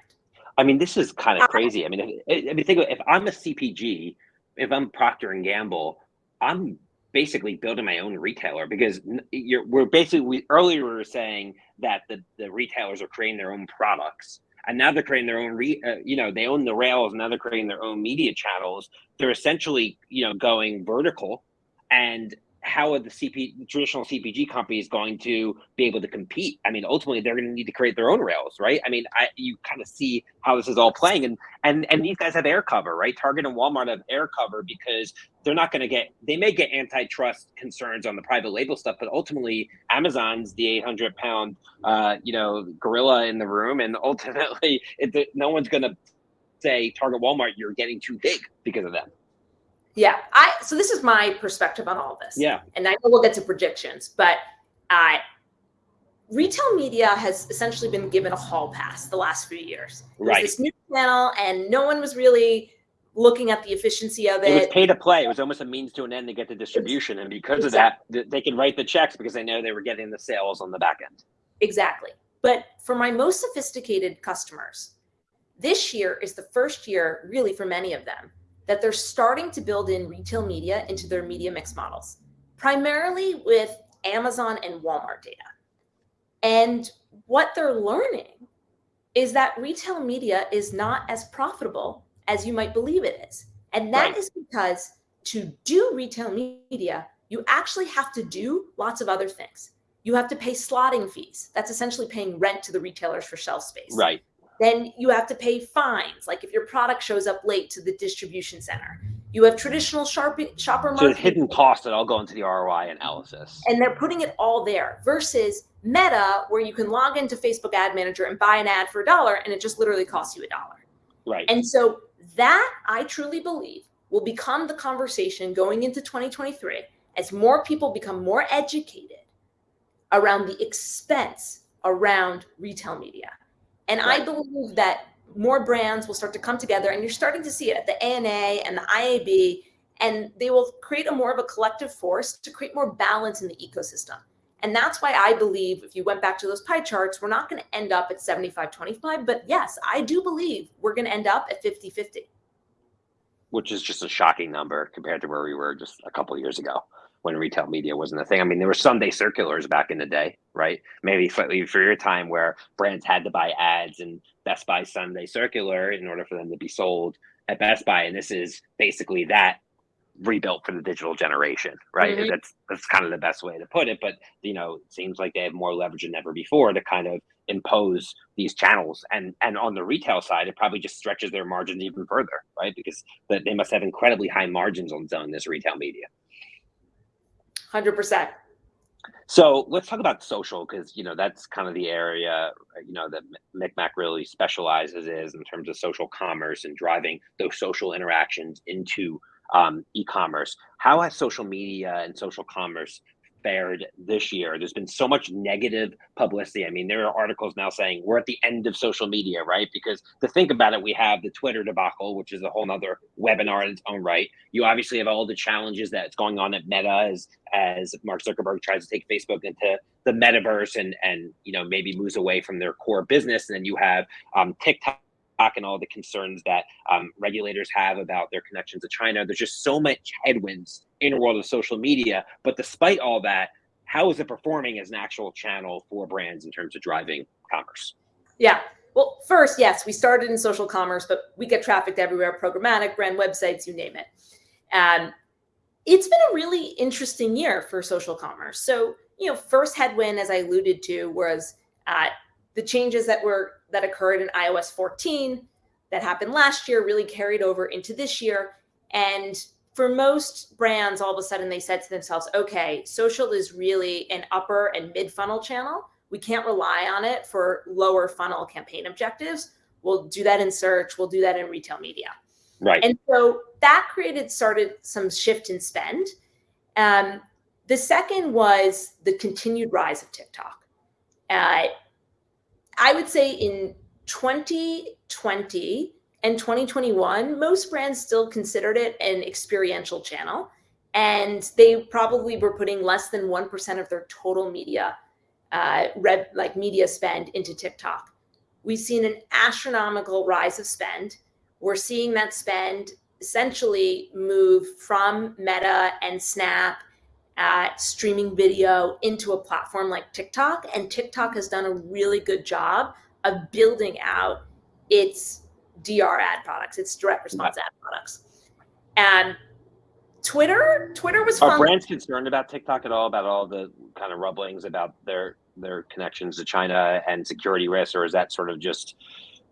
I mean, this is kind Uh, of crazy. I mean, I mean, think of if I'm a CPG, if I'm Procter and Gamble, I'm basically building my own retailer because you're we're basically we earlier we were saying that the the retailers are creating their own products and now they're creating their own re, uh, you know they own the rails and now they're creating their own media channels. They're essentially you know going vertical and how are the CP traditional CPG companies going to be able to compete? I mean, ultimately, they're going to need to create their own rails, right? I mean, I, you kind of see how this is all playing, and and and these guys have air cover, right? Target and Walmart have air cover because they're not going to get. They may get antitrust concerns on the private label stuff, but ultimately, Amazon's the 800 pound, uh, you know, gorilla in the room, and ultimately, (laughs) it, no one's going to say Target, Walmart, you're getting too big because of them. Yeah, I so this is my perspective on all this. Yeah. and I know we'll get to predictions, but uh, retail media has essentially been given a hall pass the last few years. Right. this new channel, and no one was really looking at the efficiency of It It was pay to play. It was almost a means to an end to get the distribution, and because of that, they could write the checks because they know they were getting the sales on the back end. Exactly. But for my most sophisticated customers, this year is the first year, really, for many of them, that they're starting to build in retail media into their media mix models, primarily with Amazon and Walmart data. And what they're learning is that retail media is not as profitable as you might believe it is. And that Right. is because to do retail media, you actually have to do lots of other things. You have to pay slotting fees. That's essentially paying rent to the retailers for shelf space. Right. Then you have to pay fines, like if your product shows up late to the distribution center. You have traditional sharp, shopper So marketing. it's hidden costs that all go into the ROI analysis. and they're putting it all there versus Meta, where you can log into Facebook Ad Manager and buy an ad for a dollar, and it just literally costs you a dollar. Right. And so that I truly believe will become the conversation going into 2023 as more people become more educated around the expense around retail media. And right. I believe that more brands will start to come together and you're starting to see it at the ANA and the IAB and they will create a more of a collective force to create more balance in the ecosystem. And that's why I believe if you went back to those pie charts, we're not going to end up at 75 25. But yes, I do believe we're going to end up at 50 50. Which is just a shocking number compared to where we were just a couple years ago when retail media wasn't a thing. I mean, there were Sunday circulars back in the day, right? Maybe for, for your time where brands had to buy ads and Best Buy Sunday circular in order for them to be sold at Best Buy. And this is basically that rebuilt for the digital generation, right? Mm-hmm. That's that's kind of the best way to put it. But you know, it seems like they have more leverage than ever before to kind of impose these channels. And and on the retail side, it probably just stretches their margins even further, right? Because they must have incredibly high margins on selling this retail media. Hundred percent. So let's talk about social because you know that's kind of the area you know that MikMak really specializes is in terms of social commerce and driving those social interactions into um, e-commerce. How has social media and social commerce fared this year? There's been so much negative publicity. I mean, there are articles now saying we're at the end of social media, right? Because to think about it, we have the Twitter debacle, which is a whole nother webinar in its own right. You obviously have all the challenges that's going on at Meta as as Mark Zuckerberg tries to take Facebook into the metaverse and and you know maybe moves away from their core business. And then you have um, TikTok and all the concerns that um, regulators have about their connections to China. There's just so much headwinds in a world of social media. But despite all that, how is it performing as an actual channel for brands in terms of driving commerce? Yeah. Well, first, yes, we started in social commerce, but we get trafficked everywhere programmatic, brand websites, you name it. And it's been a really interesting year for social commerce. So, you know, first headwind, as I alluded to, was uh, the changes that were that occurred in iOS 14 that happened last year really carried over into this year. And for most brands, all of a sudden they said to themselves, okay, social is really an upper and mid funnel channel. We can't rely on it for lower funnel campaign objectives. We'll do that in search, we'll do that in retail media. Right. And so that created started some shift in spend. Um, the second was the continued rise of TikTok. Uh, I would say in 2020 and 2021, most brands still considered it an experiential channel. And they probably were putting less than 1% of their total media, uh, like media spend into TikTok. We've seen an astronomical rise of spend. We're seeing that spend essentially move from Meta and Snap at streaming video into a platform like TikTok. And TikTok has done a really good job of building out its DR ad products, its direct response ad products. And Twitter, Twitter was Are brands concerned about TikTok at all, about all the kind of rumblings about their their connections to China and security risks, or is that sort of just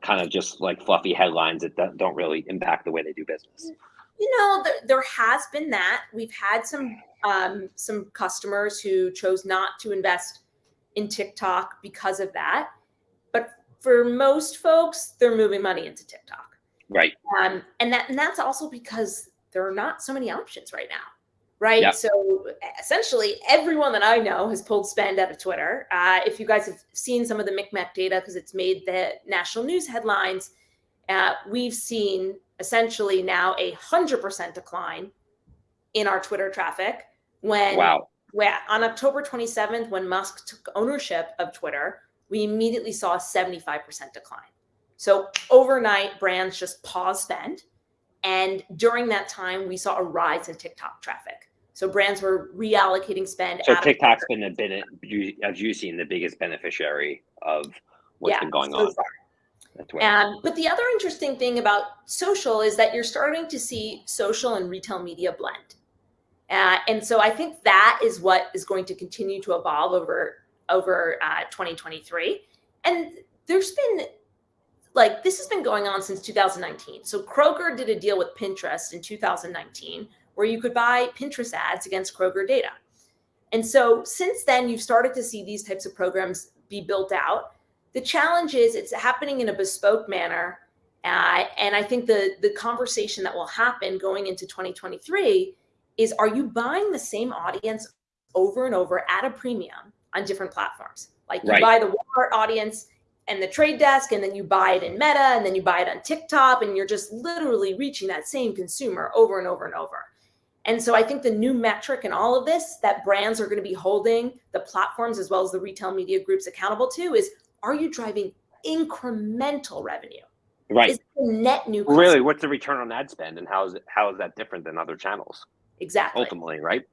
kind of just like fluffy headlines that don't really impact the way they do business? You know, there, there has been that. We've had some um, some customers who chose not to invest in TikTok because of that. But for most folks, they're moving money into TikTok. Right. Um, and that and that's also because there are not so many options right now. Right. Yep. So essentially, everyone that I know has pulled spend out of Twitter. Uh, if you guys have seen some of the MikMak data, because it's made the national news headlines, uh, we've seen essentially now a hundred percent decline in our Twitter traffic when wow. when on October 27th, when Musk took ownership of Twitter, we immediately saw a 75% decline. So overnight, brands just paused spend. And during that time, we saw a rise in TikTok traffic. So brands were reallocating spend. So TikTok's been a bit, as you've seen, the biggest beneficiary of what's yeah, been going so on. And um, but the other interesting thing about social is that you're starting to see social and retail media blend. Uh, and so I think that is what is going to continue to evolve over over uh, 2023. And there's been like this has been going on since 2019. So Kroger did a deal with Pinterest in 2019 where you could buy Pinterest ads against Kroger data. And so since then, you've started to see these types of programs be built out. The challenge is it's happening in a bespoke manner Uh, and I think the the conversation that will happen going into 2023 is: Are you buying the same audience over and over at a premium on different platforms? Like you right. buy the Walmart audience and the trade desk, and then you buy it in Meta, and then you buy it on TikTok, and you're just literally reaching that same consumer over and over and over. And so I think the new metric in all of this that brands are going to be holding the platforms as well as the retail media groups accountable to is are you driving incremental revenue? Right. Is net new customer? Really, what's the return on ad spend and how is it how is that different than other channels? Exactly. Ultimately, right?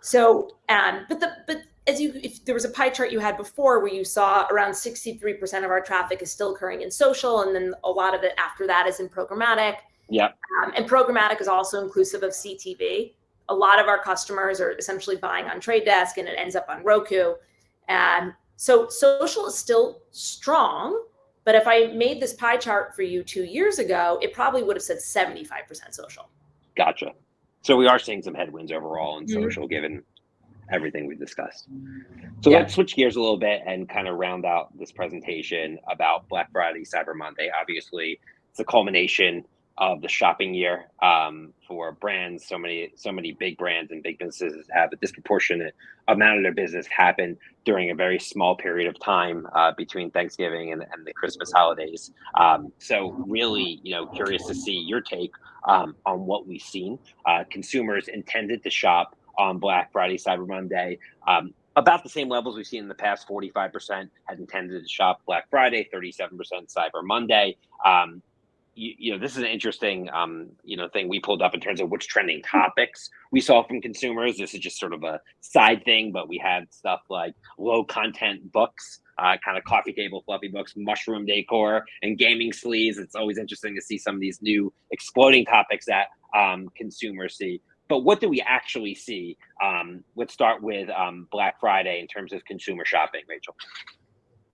So um but the but as you if there was a pie chart you had before where you saw around 63% of our traffic is still occurring in social and then a lot of it after that is in programmatic. Yeah. Um, and programmatic is also inclusive of CTV a lot of our customers are essentially buying on Trade Desk and it ends up on Roku. And so social is still strong. But if I made this pie chart for you two years ago, it probably would have said 75% social. Gotcha. So we are seeing some headwinds overall in mm-hmm. social given everything we discussed. So yeah. let's switch gears a little bit and kind of round out this presentation about Black Friday, Cyber Monday. Obviously, it's a culmination of the shopping year um, for brands. So many, so many big brands and big businesses have a disproportionate amount of their business happen during a very small period of time uh, between Thanksgiving and, and, the Christmas holidays. Um, so, really, you know, curious to see your take um, on what we've seen. Uh, consumers intended to shop on Black Friday, Cyber Monday. Um, about the same levels we've seen in the past 45% had intended to shop Black Friday, 37% Cyber Monday. You, you, know, this is an interesting, um, you know, thing we pulled up in terms of which trending topics we saw from consumers. This is just sort of a side thing, but we had stuff like low content books, uh, kind of coffee table fluffy books, mushroom decor, and gaming sleeves. It's always interesting to see some of these new exploding topics that um, consumers see. But what do we actually see? Um, let's start with um, Black Friday in terms of consumer shopping, Rachel.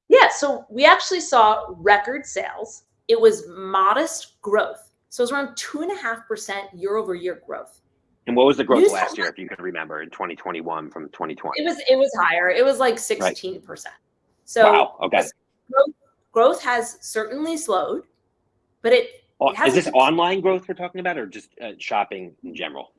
Yeah, so we actually saw record sales it was modest growth. So it was around two and a half percent year over year growth. And what was the growth last year, if you can remember, in 2021 from 2020? It was it was higher. It was like 16 percent. So wow, okay. Growth, growth, has certainly slowed, but it, it is this online growth we're talking about, or just uh, shopping in general?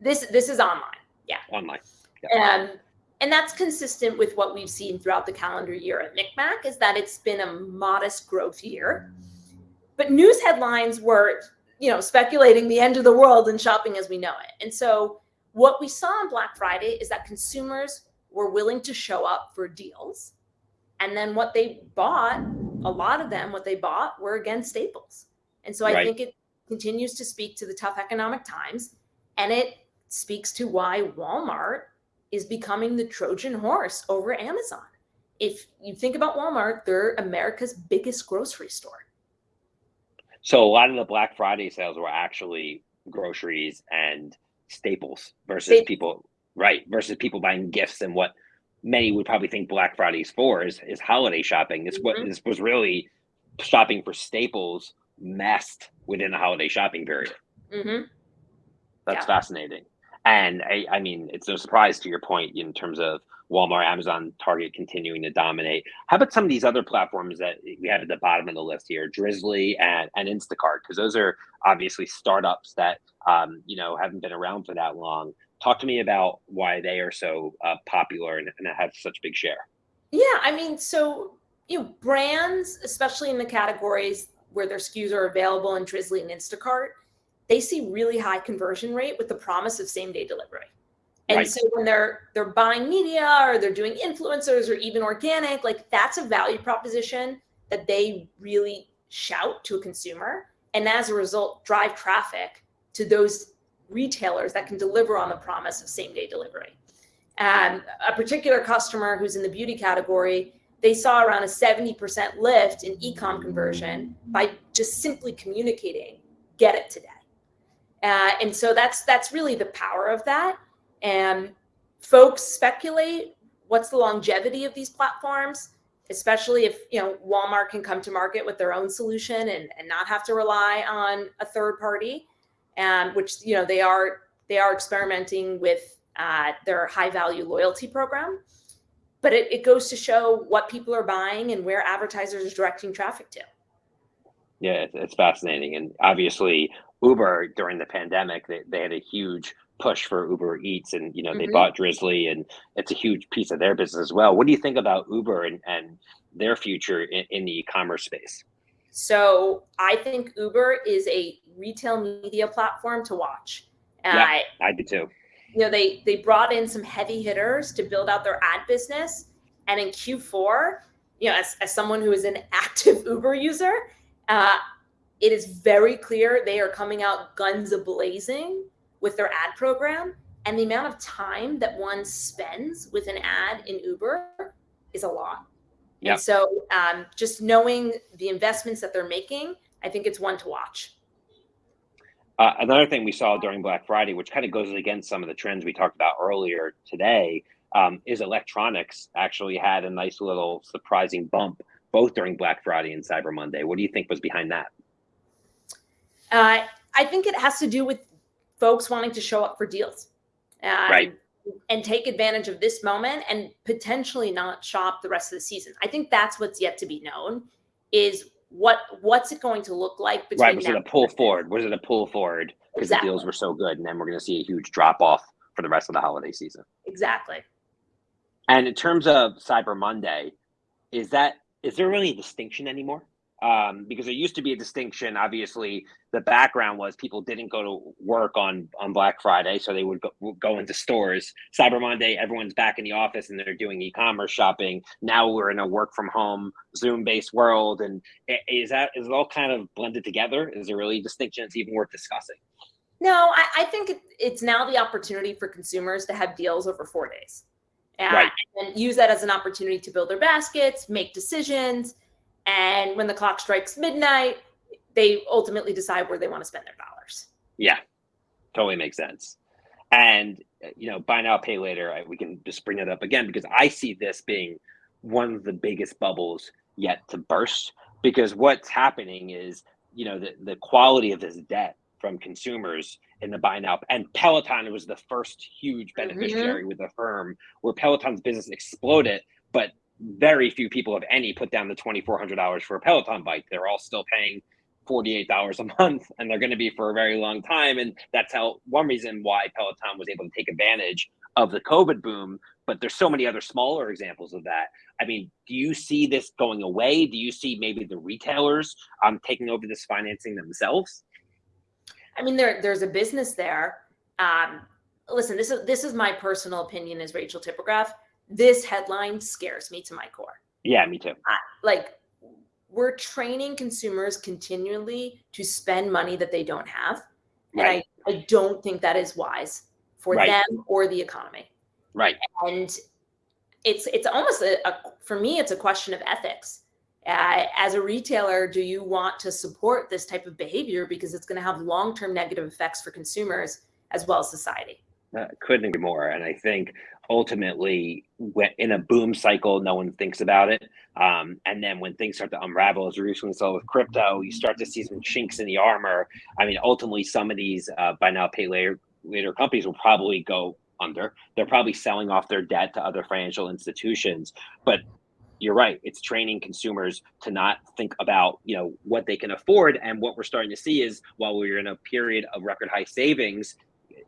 This this is online. Yeah, online. Yeah. Um, and that's consistent with what we've seen throughout the calendar year at MikMak, is that it's been a modest growth year. But news headlines were, you know, speculating the end of the world and shopping as we know it. And so what we saw on Black Friday is that consumers were willing to show up for deals. And then what they bought, a lot of them, what they bought were again staples. And so I right. think it continues to speak to the tough economic times. And it speaks to why Walmart is becoming the Trojan horse over Amazon. If you think about Walmart, they're America's biggest grocery store. So a lot of the Black Friday sales were actually groceries and staples versus people right versus people buying gifts and what many would probably think Black Friday's for is, is holiday shopping. This mm-hmm. what this was really shopping for staples masked within the holiday shopping period. Mm-hmm. That's yeah. fascinating. And I, I mean, it's no surprise to your point in terms of Walmart, Amazon, Target continuing to dominate. How about some of these other platforms that we have at the bottom of the list here, Drizzly and, and Instacart? Because those are obviously startups that um, you know haven't been around for that long. Talk to me about why they are so uh, popular and, and have such big share. Yeah, I mean, so you know, brands, especially in the categories where their SKUs are available in Drizzly and Instacart, they see really high conversion rate with the promise of same day delivery. And right. so when they're they're buying media or they're doing influencers or even organic, like that's a value proposition that they really shout to a consumer and as a result drive traffic to those retailers that can deliver on the promise of same day delivery. And a particular customer who's in the beauty category, they saw around a 70% lift in e-com conversion by just simply communicating, get it today. Uh, and so that's that's really the power of that. And folks speculate what's the longevity of these platforms, especially if you know Walmart can come to market with their own solution and, and not have to rely on a third party, and which you know they are they are experimenting with uh, their high value loyalty program. But it, it goes to show what people are buying and where advertisers are directing traffic to. Yeah, it's fascinating. And obviously, Uber during the pandemic, they, they had a huge push for Uber Eats and, you know, they bought Drizzly, and it's a huge piece of their business as well. What do you think about Uber and, and their future in, in the e-commerce space? So I think Uber is a retail media platform to watch. Yeah, uh, I do too. You know, they they brought in some heavy hitters to build out their ad business. And in Q4, you know, as, as someone who is an (laughs) active Uber user, uh, it is very clear they are coming out guns a blazing with their ad program. And the amount of time that one spends with an ad in Uber is a lot. Yep. And so um, just knowing the investments that they're making, I think it's one to watch. Uh, another thing we saw during Black Friday, which kind of goes against some of the trends we talked about earlier today, um, is electronics actually had a nice little surprising bump both during Black Friday and Cyber Monday. What do you think was behind that? Uh, I think it has to do with folks wanting to show up for deals. Um, right. And take advantage of this moment and potentially not shop the rest of the season. I think that's what's yet to be known is what what's it going to look like between right was it a pull forward was it a pull forward because exactly. the deals were so good and then we're going to see a huge drop off for the rest of the holiday season exactly and in terms of cyber monday is that is there really a distinction anymore um, because there used to be a distinction. Obviously, the background was people didn't go to work on on Black Friday, so they would go, go into stores. Cyber Monday, everyone's back in the office and they're doing e-commerce shopping. Now we're in a work from home, Zoom based world, and is that is it all kind of blended together? Is there really a distinction that's even worth discussing? No, I, I think it, it's now the opportunity for consumers to have deals over four days. And, right. and use that as an opportunity to build their baskets, make decisions, and when the clock strikes midnight, they ultimately decide where they want to spend their dollars. Yeah, totally makes sense. And, you know, buy now, pay later, I, we can just bring it up again because I see this being one of the biggest bubbles yet to burst. Because what's happening is, you know, the, the quality of this debt from consumers in the buy now and Peloton was the first huge mm-hmm. beneficiary mm-hmm. with Affirm where Peloton's business exploded, but very few people, if any, put down the twenty four hundred dollars for a Peloton bike. They're all still paying forty eight dollars a (laughs) month, and they're going to be for a very long time. And that's how one reason why Peloton was able to take advantage of the COVID boom. But there's so many other smaller examples of that. I mean, do you see this going away? Do you see maybe the retailers um, taking over this financing themselves? I mean, there there's a business there. Um, listen, this is this is my personal opinion as Rachel Tipograph this headline scares me to my core. Yeah, me too. I, like we're training consumers continually to spend money that they don't have. Right. And I, I don't think that is wise for right. them or the economy. Right. And it's it's almost a, a for me it's a question of ethics. Uh, as a retailer, do you want to support this type of behavior because it's going to have long-term negative effects for consumers as well as society? Uh, couldn't agree more. And I think ultimately in a boom cycle no one thinks about it. Um, and then when things start to unravel as we recently saw with crypto you start to see some chinks in the armor. I mean ultimately some of these uh, buy now pay later later companies will probably go under. They're probably selling off their debt to other financial institutions. But you're right it's training consumers to not think about you know what they can afford. And what we're starting to see is while we're in a period of record high savings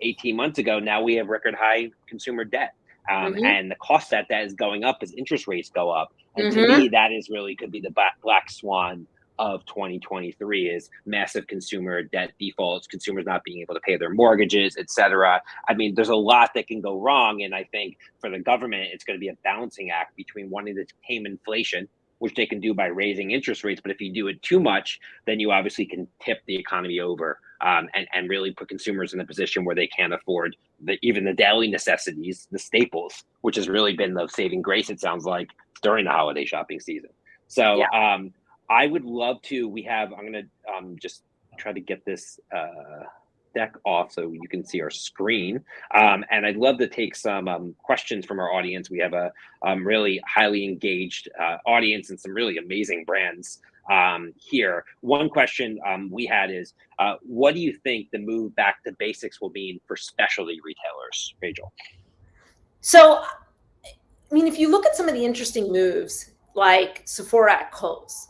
18 months ago now we have record high consumer debt um, mm-hmm. and the cost that that is going up as interest rates go up. And mm-hmm. to me, that is really could be the black swan of 2023 is massive consumer debt defaults, consumers not being able to pay their mortgages, et cetera. I mean, there's a lot that can go wrong. And I think for the government, it's going to be a balancing act between wanting to tame inflation, which they can do by raising interest rates. But if you do it too much, then you obviously can tip the economy over um, and, and really put consumers in a position where they can't afford the, even the daily necessities, the staples, which has really been the saving grace, it sounds like, during the holiday shopping season. So yeah. um, I would love to. We have, I'm going to um, just try to get this uh, deck off so you can see our screen. Um, and I'd love to take some um, questions from our audience. We have a um, really highly engaged uh, audience and some really amazing brands um, here. One question um, we had is, uh, what do you think the move back to basics will mean for specialty retailers, Rachel? So, I mean, if you look at some of the interesting moves, like Sephora at Kohl's,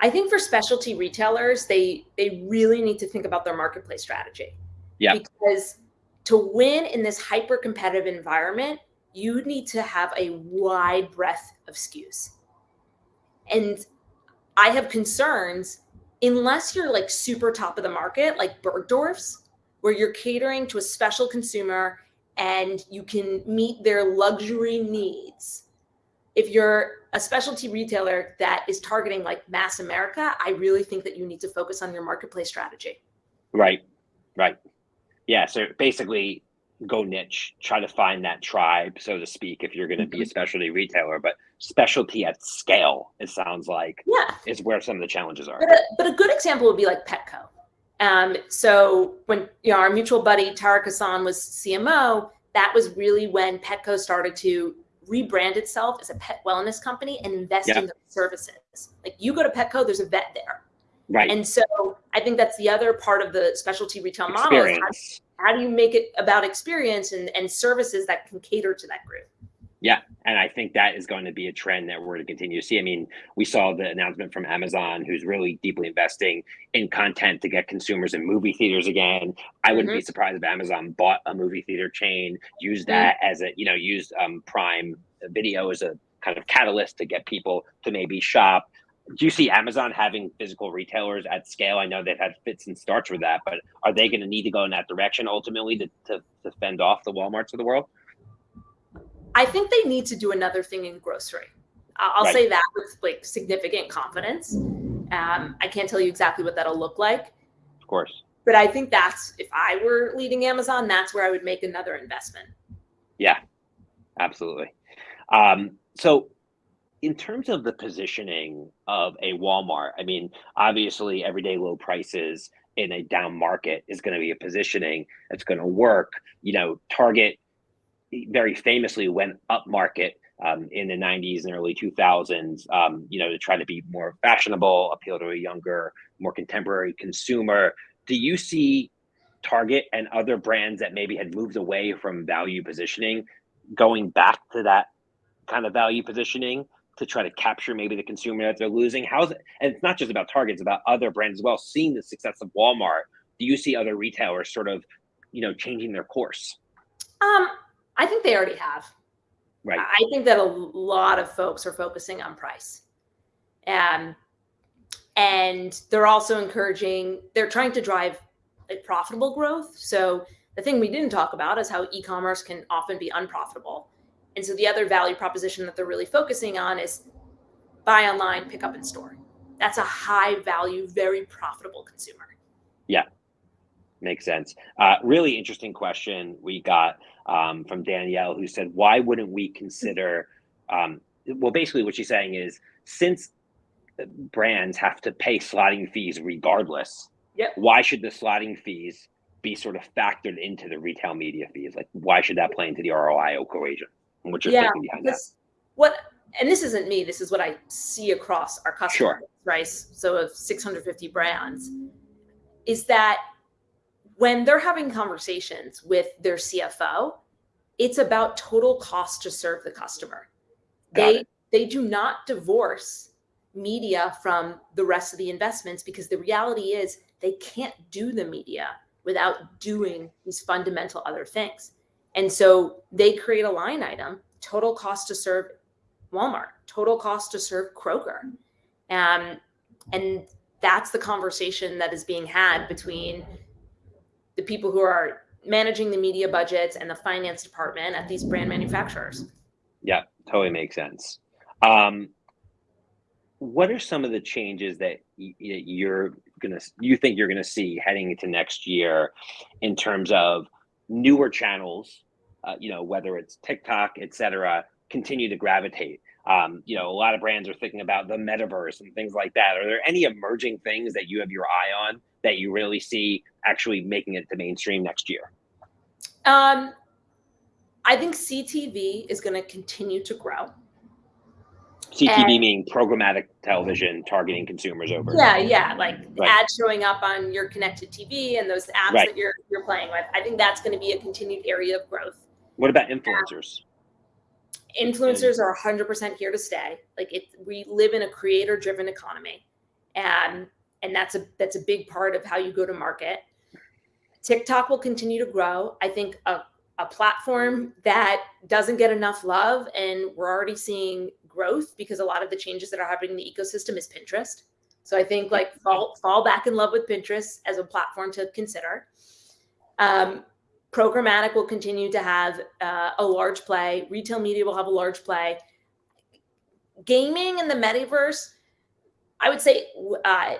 I think for specialty retailers, they they really need to think about their marketplace strategy. Yeah. Because to win in this hyper competitive environment, you need to have a wide breadth of SKUs. And I have concerns unless you're like super top of the market, like Bergdorf's, where you're catering to a special consumer and you can meet their luxury needs. If you're a specialty retailer that is targeting like mass America, I really think that you need to focus on your marketplace strategy. Right, right. Yeah, so basically go niche, try to find that tribe, so to speak, if you're going to be a mm-hmm. specialty retailer. But specialty at scale, it sounds like, yeah, is where some of the challenges are. But a, but a good example would be like Petco. Um, so when you know our mutual buddy Tariq Hassan was CMO, that was really when Petco started to rebrand itself as a pet wellness company and invest in the services. Like you go to Petco, there's a vet there. Right. And so I think that's the other part of the specialty retail model. Is how, do you make it about experience and, and services that can cater to that group? Yeah, and I think that is going to be a trend that we're going to continue to see. I mean, we saw the announcement from Amazon, who's really deeply investing in content to get consumers in movie theaters again. I wouldn't mm-hmm. be surprised if Amazon bought a movie theater chain, used mm-hmm. that mm-hmm. as a, you know, used um, Prime Video as a kind of catalyst to get people to maybe shop. Do you see Amazon having physical retailers at scale? I know they've had fits and starts with that, but are they going to need to go in that direction ultimately to, to, to fend off the Walmarts of the world? I think they need to do another thing in grocery. I'll right. say that with like significant confidence. Um, I can't tell you exactly what that'll look like. Of course. But I think that's if I were leading Amazon, that's where I would make another investment. Yeah, absolutely. Um, so, in terms of the positioning of a Walmart, I mean, obviously, everyday low prices in a down market is going to be a positioning that's going to work. You know, Target very famously went up market um, in the 90s and early 2000s, um, you know, to try to be more fashionable, appeal to a younger, more contemporary consumer. Do you see Target and other brands that maybe had moved away from value positioning going back to that kind of value positioning to try to capture maybe the consumer that they're losing? How's it? And it's not just about Target; it's about other brands as well. Seeing the success of Walmart, do you see other retailers sort of, you know, changing their course? Um, I think they already have. Right. I think that a lot of folks are focusing on price. Um, and they're also encouraging, they're trying to drive a profitable growth. So the thing we didn't talk about is how e-commerce can often be unprofitable. And so the other value proposition that they're really focusing on is buy online, pick up in store. That's a high value, very profitable consumer. Yeah, makes sense. Uh, really interesting question we got um, from Danielle, who said, "Why wouldn't we consider?" Um, well, basically, what she's saying is, since brands have to pay slotting fees regardless, yep. why should the slotting fees be sort of factored into the retail media fees? Like, why should that play into the ROI equation? What's your yeah, thinking behind that? What and this isn't me. This is what I see across our customer sure. right? So of 650 brands, is that when they're having conversations with their CFO, it's about total cost to serve the customer. Got they it. they do not divorce media from the rest of the investments because the reality is they can't do the media without doing these fundamental other things. And so they create a line item, total cost to serve Walmart, total cost to serve Kroger. Um, and that's the conversation that is being had between the people who are managing the media budgets and the finance department at these brand manufacturers. Yeah, totally makes sense. Um, what are some of the changes that you're gonna you think you're gonna see heading into next year in terms of newer channels? Uh, you know, whether it's TikTok, et cetera, continue to gravitate. Um, you know, a lot of brands are thinking about the metaverse and things like that. Are there any emerging things that you have your eye on that you really see actually making it to mainstream next year? Um, I think CTV is going to continue to grow. CTV and, meaning programmatic television targeting consumers over. Yeah, yeah, like right. ads showing up on your connected TV and those apps right. that you're you're playing with. I think that's going to be a continued area of growth. What about influencers? influencers are 100% here to stay. Like it, we live in a creator driven economy and and that's a that's a big part of how you go to market. TikTok will continue to grow. I think a, a platform that doesn't get enough love, and we're already seeing growth because a lot of the changes that are happening in the ecosystem is Pinterest. So I think like fall fall back in love with Pinterest as a platform to consider. Um, programmatic will continue to have uh, a large play. Retail media will have a large play. Gaming and the metaverse, I would say, uh,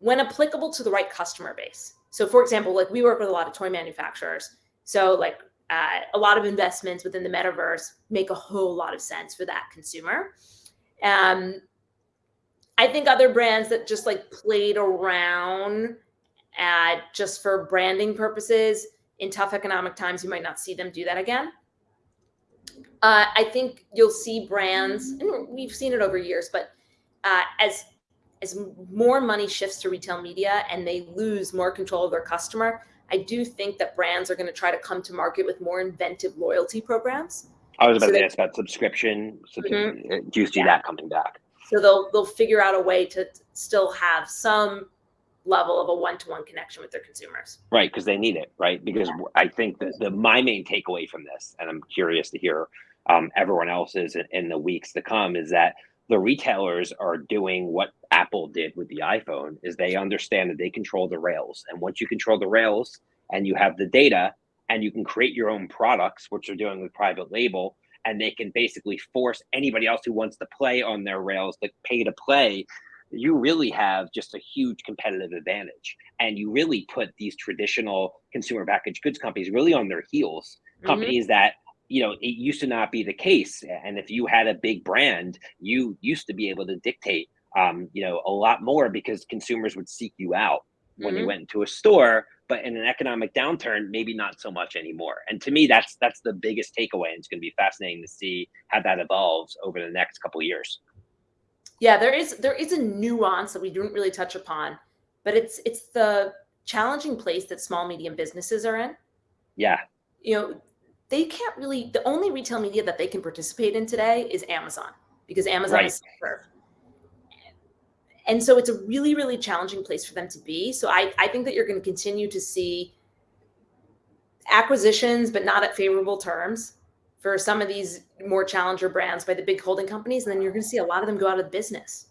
when applicable to the right customer base. So, for example, like we work with a lot of toy manufacturers. So, like uh, a lot of investments within the metaverse make a whole lot of sense for that consumer. Um, I think other brands that just like played around uh, just for branding purposes in tough economic times, you might not see them do that again. Uh, I think you'll see brands, and we've seen it over years, but uh, as as more money shifts to retail media and they lose more control of their customer, I do think that brands are going to try to come to market with more inventive loyalty programs. I was about so to ask about subscription. Mm-hmm. Do you see yeah. that coming back? So they'll they'll figure out a way to still have some level of a one-to-one connection with their consumers. Right, because they need it, right? Because yeah. I think that the my main takeaway from this, and I'm curious to hear um, everyone else's in, in the weeks to come, is that the retailers are doing what Apple did with the iPhone is they understand that they control the rails. And once you control the rails and you have the data and you can create your own products, which they're doing with private label, and they can basically force anybody else who wants to play on their rails to pay to play you really have just a huge competitive advantage and you really put these traditional consumer packaged goods companies really on their heels mm-hmm. companies that you know it used to not be the case and if you had a big brand you used to be able to dictate um, you know a lot more because consumers would seek you out when mm-hmm. you went into a store but in an economic downturn maybe not so much anymore and to me that's that's the biggest takeaway and it's going to be fascinating to see how that evolves over the next couple of years. Yeah there is there is a nuance that we didn't really touch upon but it's it's the challenging place that small medium businesses are in. Yeah. You know they can't really the only retail media that they can participate in today is amazon because amazon right. is serve and so it's a really really challenging place for them to be. So i i think that you're going to continue to see acquisitions but not at favorable terms for some of these more challenger brands by the big holding companies and then you're going to see a lot of them go out of business.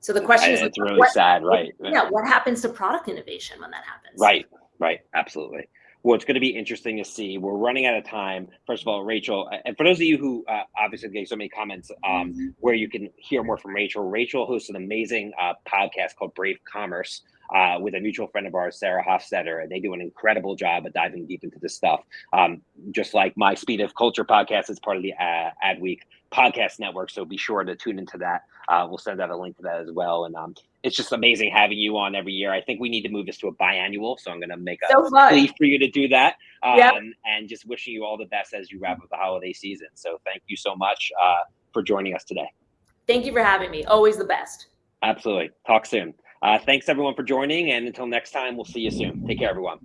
So the question is it's really what, sad right. yeah what happens to product innovation when that happens? Right right absolutely well, it's going to be interesting to see. We're running out of time. First of all, Rachel, and for those of you who uh, obviously gave so many comments um, where you can hear more from Rachel, Rachel hosts an amazing uh, podcast called Brave Commerce uh, with a mutual friend of ours, Sarah Hofstetter, and they do an incredible job of diving deep into this stuff. Um, just like my Speed of Culture podcast is part of the uh, Adweek podcast network, so be sure to tune into that. Uh, we'll send out a link to that as well. And um, it's just amazing having you on every year. I think we need to move this to a biannual, so I'm going to make a so plea for you to do that. Um, yep. And just wishing you all the best as you wrap up the holiday season. So thank you so much uh, for joining us today. Thank you for having me. Always the best. Absolutely. Talk soon. Uh, thanks everyone for joining, and until next time, we'll see you soon. Take care, everyone.